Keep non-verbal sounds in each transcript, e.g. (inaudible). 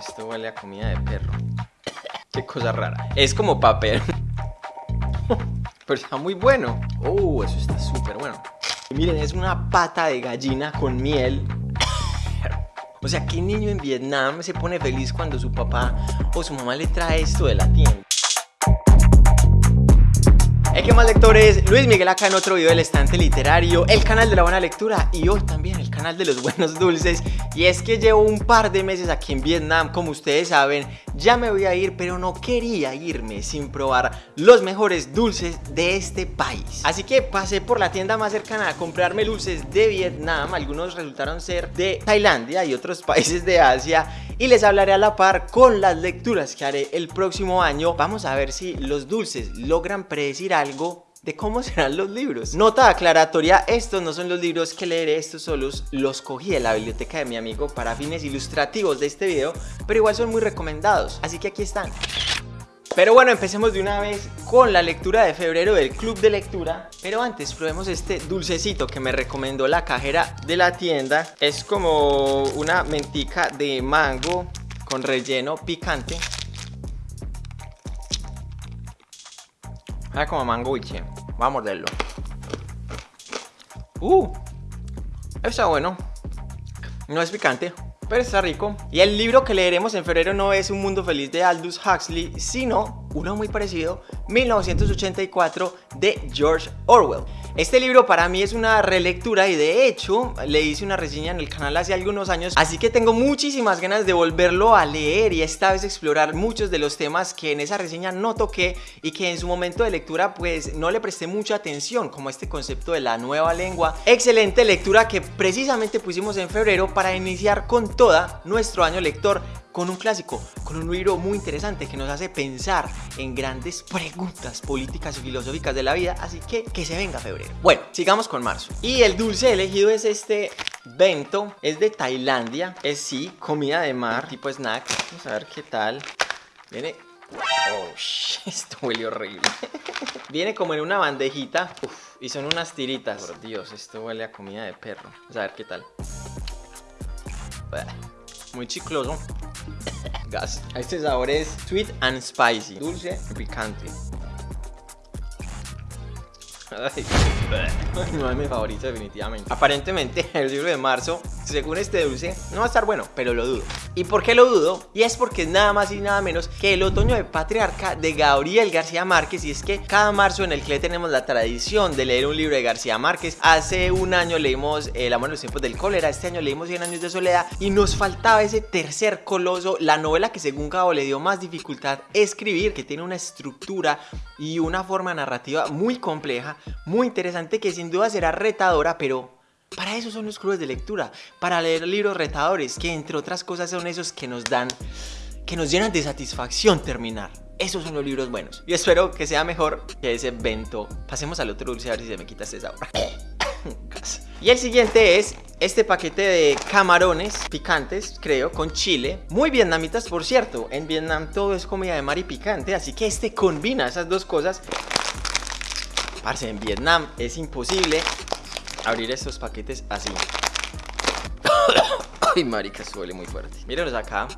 esto huele a comida de perro. Qué cosa rara. Es como papel. (laughs) Pero está muy bueno. Oh, eso está súper bueno. Miren, es una pata de gallina con miel. O sea, ¿qué niño en Vietnam se pone feliz cuando su papá o su mamá le trae esto de la tienda? ¿qué más lectores? Luis Miguel acá en otro video del estante literario, el canal de la buena lectura y hoy también canal de los buenos dulces. Y es que llevo un par de meses aquí en Vietnam, como ustedes saben, ya me voy a ir, pero no quería irme sin probar los mejores dulces de este país. Así que pasé por la tienda más cercana a comprarme dulces de Vietnam, algunos resultaron ser de Tailandia y otros países de Asia y les hablaré a la par con las lecturas que haré el próximo año. Vamos a ver si los dulces logran predecir algo de cómo (laughs) serán los libros. Nota aclaratoria, estos no son los libros que leeré, estos solos los cogí de la biblioteca de mi amigo para fines ilustrativos de este video, pero igual son muy recomendados, así que aquí están. Pero bueno, empecemos de una vez con la lectura de febrero del club de lectura Pero antes probemos este dulcecito que me recomendó la cajera de la tienda Es como una mentica de mango con relleno picante Ah, como mango che. Vamos a morderlo Uh, está bueno No es picante pero está rico. Y el libro que leeremos en febrero no es Un Mundo Feliz de Aldous Huxley, sino uno muy parecido, 1984 de George Orwell. Este libro para mí es una relectura y de hecho le hice una reseña en el canal hace algunos años Así que tengo muchísimas ganas de volverlo a leer y esta vez explorar muchos de los temas que en esa reseña no toqué Y que en su momento de lectura pues no le presté mucha atención como este concepto de la nueva lengua. Excelente lectura que precisamente pusimos en febrero para iniciar con toda nuestro año lector con un clásico, con un libro muy interesante que nos hace pensar en grandes preguntas políticas y filosóficas de la vida, así que que se venga febrero. Bueno, sigamos con marzo. Y el dulce elegido es este bento, es de Tailandia, es sí, comida de mar, tipo snack. Vamos a ver qué tal. Viene... Oh, (laughs) esto huele horrible. (laughs) Viene como en una bandejita y son unas tiritas. Por Dios, esto huele a comida de perro. Vamos a ver qué tal. Muy chicloso. Gas. Este sabor es sweet and spicy. Dulce y picante. (laughs) no es mi favorito definitivamente. Aparentemente el libro de marzo Según este dulce no va a estar bueno Pero lo dudo. ¿Y por qué lo dudo? Y es porque es nada más y nada menos que el otoño de patriarca de Gabriel García Márquez. Y es que cada marzo en el que tenemos la tradición de leer un libro de García Márquez Hace un año leímos El amor en los tiempos del cólera Este año leímos 100 años de soledad Y nos faltaba ese tercer coloso La novela que según Gabo le dio más dificultad escribir Que tiene una estructura y una forma narrativa muy compleja muy interesante que sin duda será retadora, pero para eso son los clubes de lectura, para leer libros retadores, que entre otras cosas son esos que nos dan, que nos llenan de satisfacción terminar. Esos son los libros buenos. Y espero que sea mejor que ese evento. Pasemos al otro dulce a ver si se me quita este sabor. (coughs) y el siguiente es este paquete de camarones picantes, creo, con chile. Muy vietnamitas, por cierto. En Vietnam todo es comida de mar y picante, así que este combina esas dos cosas. Parce, en Vietnam es imposible abrir estos paquetes así. (coughs) Ay, marica, suele muy fuerte. Mírenlos acá.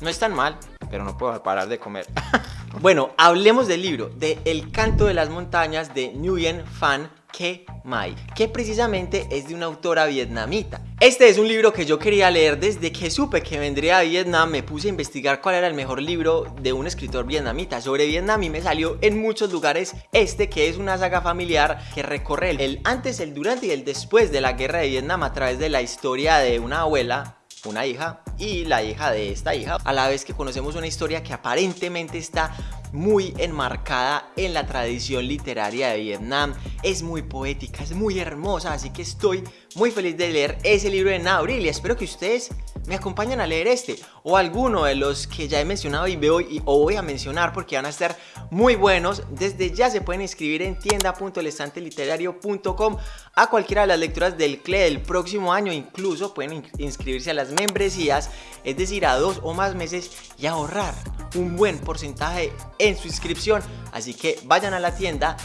No es tan mal, pero no puedo parar de comer. (laughs) bueno, hablemos del libro, de El canto de las montañas de Nguyen Phan Ke Mai, que precisamente es de una autora vietnamita. Este es un libro que yo quería leer desde que supe que vendría a Vietnam, me puse a investigar cuál era el mejor libro de un escritor vietnamita. Sobre Vietnam y me salió en muchos lugares este que es una saga familiar que recorre el antes, el durante y el después de la guerra de Vietnam a través de la historia de una abuela una hija y la hija de esta hija. A la vez que conocemos una historia que aparentemente está muy enmarcada en la tradición literaria de Vietnam. Es muy poética, es muy hermosa, así que estoy muy feliz de leer ese libro de Abril y espero que ustedes me acompañen a leer este o alguno de los que ya he mencionado y veo y o voy a mencionar porque van a estar muy buenos. Desde ya se pueden inscribir en tienda.lestanteliterario.com a cualquiera de las lecturas del CLE del próximo año. Incluso pueden inscribirse a las membresías, es decir, a dos o más meses y ahorrar un buen porcentaje en su inscripción. Así que vayan a la tienda,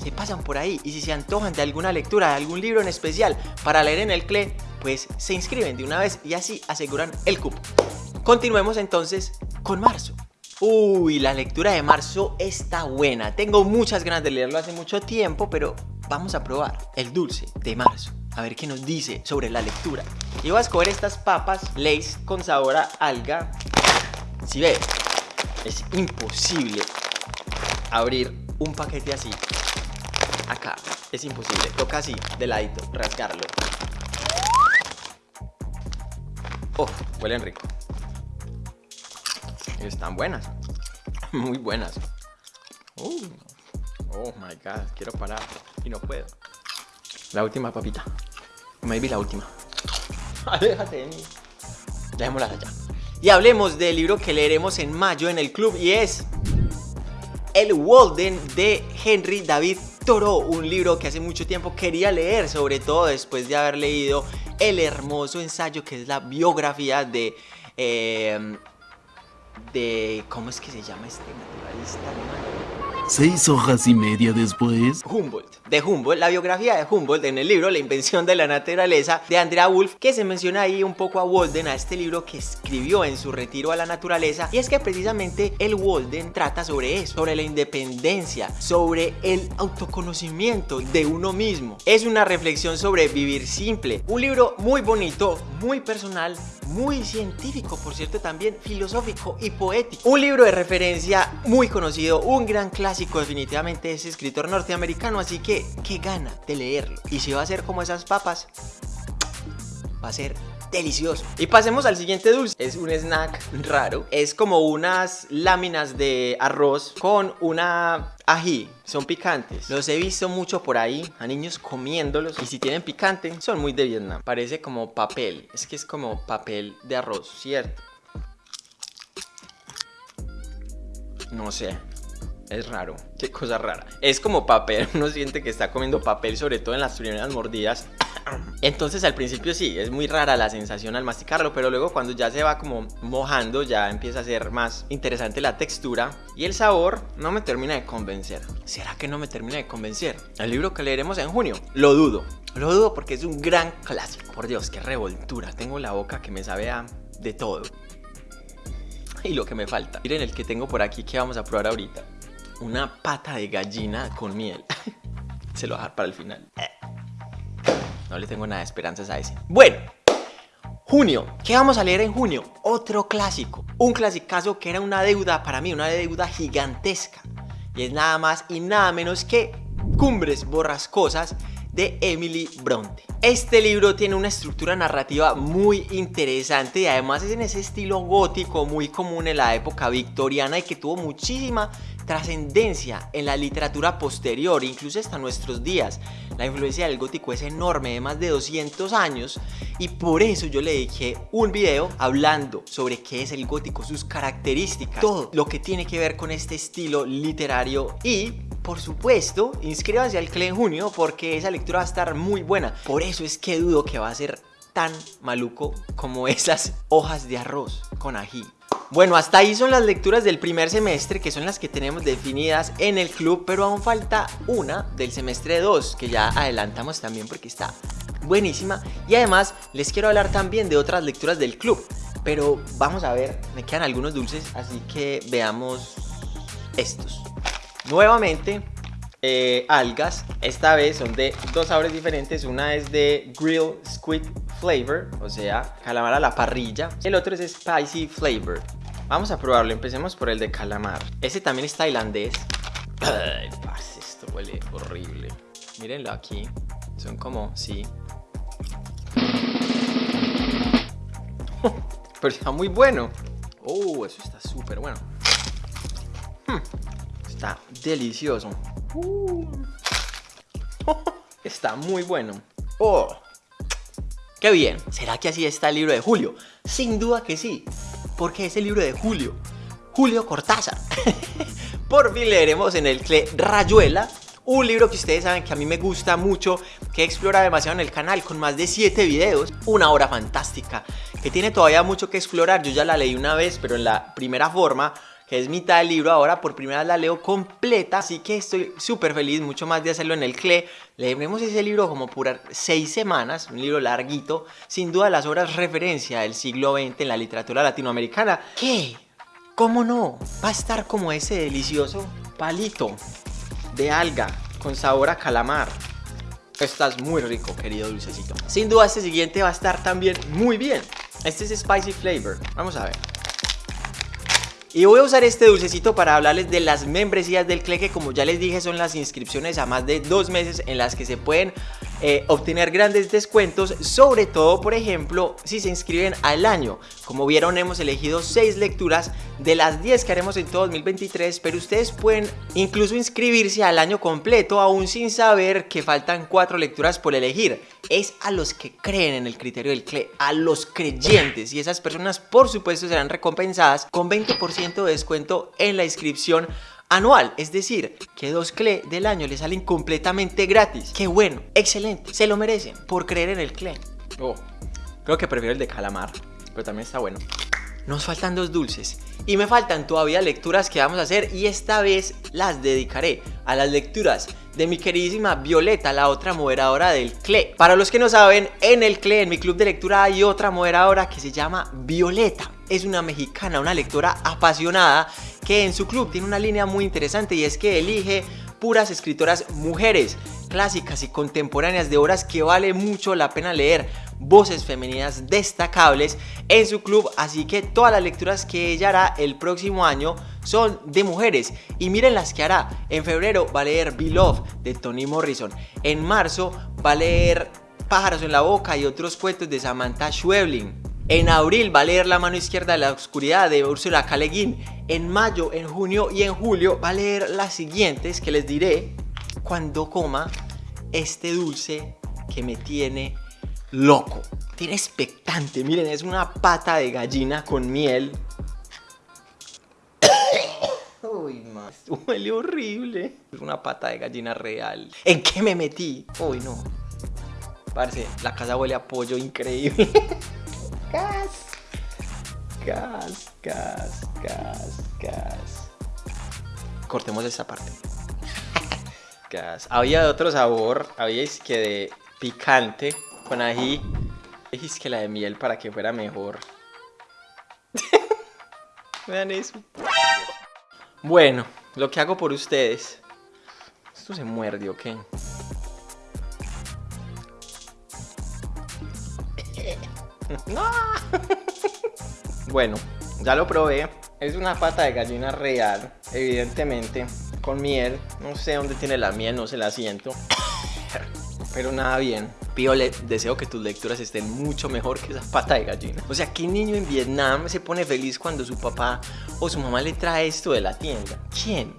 se pasan por ahí y si se antojan de alguna lectura, de algún libro en especial para leer en el CLE, pues se inscriben de una vez y así aseguran el cupo. Continuemos entonces con marzo. Uy, la lectura de marzo está buena. Tengo muchas ganas de leerlo hace mucho tiempo, pero vamos a probar el dulce de marzo. A ver qué nos dice sobre la lectura. Y voy a escoger estas papas Lays con sabor a alga. Si ve, es imposible abrir un paquete así. Acá, es imposible. Toca así, de ladito, rasgarlo. Oh, huelen rico. Están buenas. (laughs) Muy buenas. Oh, oh my god, quiero parar y no puedo. La última papita. Maybe la última. (laughs) Déjate de mí. Dejémosla allá. Y hablemos del libro que leeremos en mayo en el club y es El Walden de Henry David Thoreau. Un libro que hace mucho tiempo quería leer, sobre todo después de haber leído el hermoso ensayo que es la biografía de eh, de... ¿Cómo es que se llama este naturalista Seis hojas y media después. Humboldt. De Humboldt, la biografía de Humboldt en el libro La invención de la naturaleza de Andrea Wolf, que se menciona ahí un poco a Walden, a este libro que escribió en su retiro a la naturaleza. Y es que precisamente el Walden trata sobre eso, sobre la independencia, sobre el autoconocimiento de uno mismo. Es una reflexión sobre vivir simple. Un libro muy bonito, muy personal, muy científico, por cierto, también filosófico y poético. Un libro de referencia muy conocido, un gran clásico definitivamente de ese escritor norteamericano, así que qué gana de leerlo. Y si va a ser como esas papas, va a ser delicioso. Y pasemos al siguiente dulce. Es un snack raro. Es como unas láminas de arroz con una ají. Son picantes. Los he visto mucho por ahí a niños comiéndolos. Y si tienen picante, son muy de Vietnam. Parece como papel. Es que es como papel de arroz, ¿cierto? No sé. Es raro, qué cosa rara Es como papel, (laughs) uno siente que está comiendo papel Sobre todo en las primeras mordidas Entonces al principio sí, es muy rara la sensación al masticarlo Pero luego cuando ya se va como mojando Ya empieza a ser más interesante la textura Y el sabor no me termina de convencer ¿Será que no me termina de convencer? El libro que leeremos en junio, lo dudo Lo dudo porque es un gran clásico Por Dios, qué revoltura Tengo la boca que me sabe a de todo y lo que me falta. Miren el que tengo por aquí que vamos a probar ahorita una pata de gallina con miel. (laughs) Se lo voy a dejar para el final. No le tengo nada de esperanzas a ese. Bueno, junio. ¿Qué vamos a leer en junio? Otro clásico. Un clasicazo que era una deuda para mí, una deuda gigantesca. Y es nada más y nada menos que Cumbres Borrascosas de Emily Bronte. Este libro tiene una estructura narrativa muy interesante y además es en ese estilo gótico muy común en la época victoriana y que tuvo muchísima trascendencia en la literatura posterior, incluso hasta nuestros días. La influencia del gótico es enorme, de más de 200 años, y por eso yo le dije un video hablando sobre qué es el gótico, sus características, todo lo que tiene que ver con este estilo literario y por supuesto, inscríbanse al CLE en junio porque esa lectura va a estar muy buena. Por eso es que dudo que va a ser tan maluco como esas hojas de arroz con ají. Bueno, hasta ahí son las lecturas del primer semestre, que son las que tenemos definidas en el club, pero aún falta una del semestre 2, que ya adelantamos también porque está buenísima. Y además les quiero hablar también de otras lecturas del club, pero vamos a ver, me quedan algunos dulces, así que veamos estos. Nuevamente, eh, algas, esta vez son de dos sabores diferentes, una es de Grill Squid Flavor, o sea, calamar a la parrilla, el otro es Spicy Flavor. Vamos a probarlo, empecemos por el de calamar. Ese también es tailandés. Ay, esto huele horrible. Mírenlo aquí. Son como, sí. (laughs) Pero está muy bueno. Oh, eso está súper bueno. Hmm, está delicioso. (laughs) Está muy bueno. Oh, qué bien. ¿Será que así está el libro de Julio? Sin duda que sí porque es el libro de Julio, Julio Cortázar. (laughs) Por fin leeremos en el CLE Rayuela, un libro que ustedes saben que a mí me gusta mucho, que explora demasiado en el canal con más de 7 videos, una obra fantástica, que tiene todavía mucho que explorar, yo ya la leí una vez, pero en la primera forma, que es mitad del libro. Ahora por primera vez la leo completa, así que estoy súper feliz, mucho más de hacerlo en el CLE. Leeremos ese libro como por seis semanas, un libro larguito, sin duda las obras referencia del siglo XX en la literatura latinoamericana. ¿Qué? ¿Cómo no? Va a estar como ese delicioso palito de alga con sabor a calamar. Estás muy rico, querido dulcecito. Sin duda este siguiente va a estar también muy bien. Este es Spicy Flavor. Vamos a ver. Y voy a usar este dulcecito para hablarles de las membresías del CLE que como ya les dije son las inscripciones a más de dos meses en las que se pueden eh, obtener grandes descuentos, sobre todo por ejemplo si se inscriben al año. Como vieron hemos elegido 6 lecturas de las 10 que haremos en todo 2023, pero ustedes pueden incluso inscribirse al año completo aún sin saber que faltan 4 lecturas por elegir. Es a los que creen en el criterio del CLE, a los creyentes y esas personas por supuesto serán recompensadas con 20% de descuento en la inscripción anual, es decir, que dos CLE del año le salen completamente gratis. Qué bueno, excelente, se lo merecen por creer en el CLE. Oh, creo que prefiero el de calamar, pero también está bueno. Nos faltan dos dulces y me faltan todavía lecturas que vamos a hacer y esta vez las dedicaré a las lecturas de mi queridísima Violeta, la otra moderadora del CLE. Para los que no saben, en el CLE, en mi club de lectura, hay otra moderadora que se llama Violeta. Es una mexicana, una lectora apasionada que en su club tiene una línea muy interesante y es que elige puras escritoras mujeres, clásicas y contemporáneas de obras que vale mucho la pena leer, voces femeninas destacables en su club, así que todas las lecturas que ella hará el próximo año son de mujeres y miren las que hará. En febrero va a leer Beloved de Toni Morrison, en marzo va a leer Pájaros en la boca y otros cuentos de Samantha Schweblin. En abril va a leer La mano izquierda de la oscuridad de Ursula K. Le Guin. En mayo, en junio y en julio va a leer las siguientes que les diré cuando coma este dulce que me tiene loco. Tiene expectante, miren, es una pata de gallina con miel. (coughs) Uy, más, huele horrible. Es una pata de gallina real. ¿En qué me metí? Uy, no. Parce, la casa huele a pollo increíble. (laughs) gas. Gas, gas, gas, gas. Cortemos esta parte. (laughs) gas. Había otro sabor, había que de picante con ají. Es que la de miel para que fuera mejor. (laughs) Vean eso. Bueno, lo que hago por ustedes. Esto se muerde, ¿ok? Bueno, ya lo probé. Es una pata de gallina real, evidentemente, con miel. No sé dónde tiene la miel, no se la siento. Pero nada bien. Piole, deseo que tus lecturas estén mucho mejor que esa pata de gallina. O sea, ¿qué niño en Vietnam se pone feliz cuando su papá o su mamá le trae esto de la tienda? ¿Quién?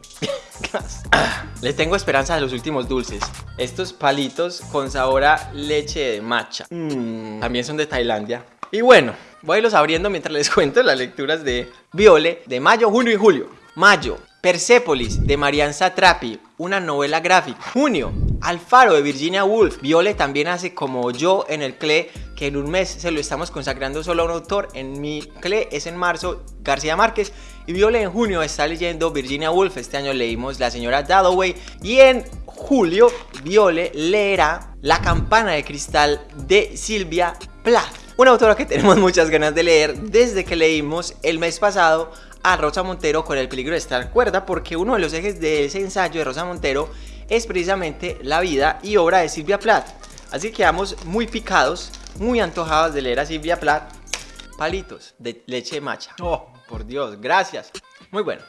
Le (clears throat) tengo esperanza de los últimos dulces. Estos palitos con sabor a leche de matcha. Mm, también son de Tailandia. Y bueno, voy a irlos abriendo mientras les (laughs) cuento las lecturas de Viole de mayo, junio y julio. Mayo, Persepolis de Marianne Satrapi, una novela gráfica. Junio, Alfaro de Virginia Woolf. Viole también hace como yo en el CLE, que en un mes se lo estamos consagrando solo a un autor. En mi CLE es en marzo García Márquez. Y Viole en junio está leyendo Virginia Woolf. Este año leímos La señora Dalloway. Y en julio Viole leerá La campana de cristal de Silvia Plath. Una autora que tenemos muchas ganas de leer desde que leímos el mes pasado a Rosa Montero con el peligro de estar cuerda porque uno de los ejes de ese ensayo de Rosa Montero es precisamente la vida y obra de Silvia Plath. Así que quedamos muy picados, muy antojados de leer a Silvia Plath. Palitos de leche macha. Oh, por Dios, gracias. Muy bueno.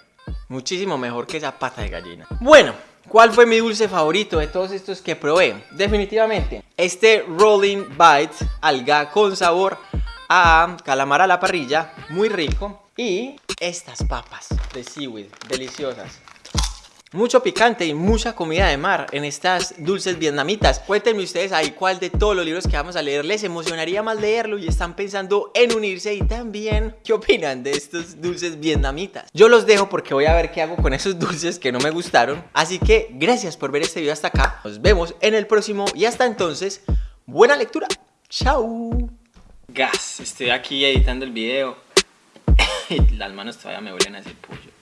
Muchísimo mejor que esa pata de gallina. Bueno, ¿cuál fue mi dulce favorito de todos estos que probé? Definitivamente, este Rolling Bite, alga con sabor a calamar a la parrilla, muy rico. Y estas papas de seaweed, deliciosas. Mucho picante y mucha comida de mar en estas dulces vietnamitas. Cuéntenme ustedes ahí cuál de todos los libros que vamos a leer les emocionaría más leerlo y están pensando en unirse y también qué opinan de estos dulces vietnamitas. Yo los dejo porque voy a ver qué hago con esos dulces que no me gustaron. Así que gracias por ver este video hasta acá. Nos vemos en el próximo y hasta entonces, buena lectura. Chao. Gas, estoy aquí editando el video. (laughs) Las manos todavía me huelen a ese pollo.